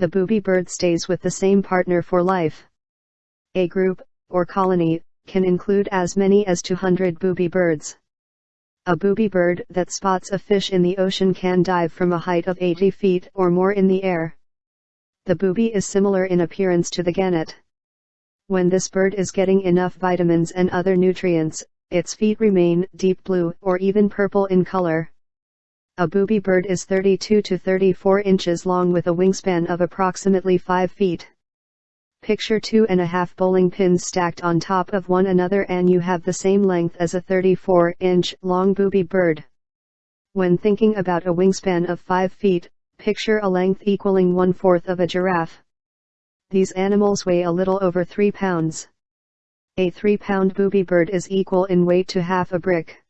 The booby bird stays with the same partner for life. A group, or colony, can include as many as 200 booby birds. A booby bird that spots a fish in the ocean can dive from a height of 80 feet or more in the air. The booby is similar in appearance to the gannet. When this bird is getting enough vitamins and other nutrients, its feet remain deep blue or even purple in color. A booby bird is 32 to 34 inches long with a wingspan of approximately 5 feet. Picture two and a half bowling pins stacked on top of one another and you have the same length as a 34 inch long booby bird. When thinking about a wingspan of 5 feet, picture a length equaling one fourth of a giraffe. These animals weigh a little over 3 pounds. A 3 pound booby bird is equal in weight to half a brick.